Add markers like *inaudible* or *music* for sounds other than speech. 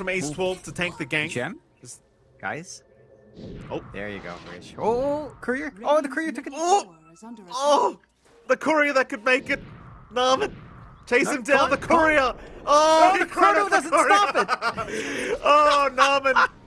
from Ace 12 to tank the gank. Gem? Guys? Oh. There you go, Rich. Oh, courier. Oh, the courier took it. Oh! Oh! The courier that could make it! Narman! Chase him down, the courier! Oh, No, the chrono doesn't stop it. *laughs* oh, Narman! *laughs*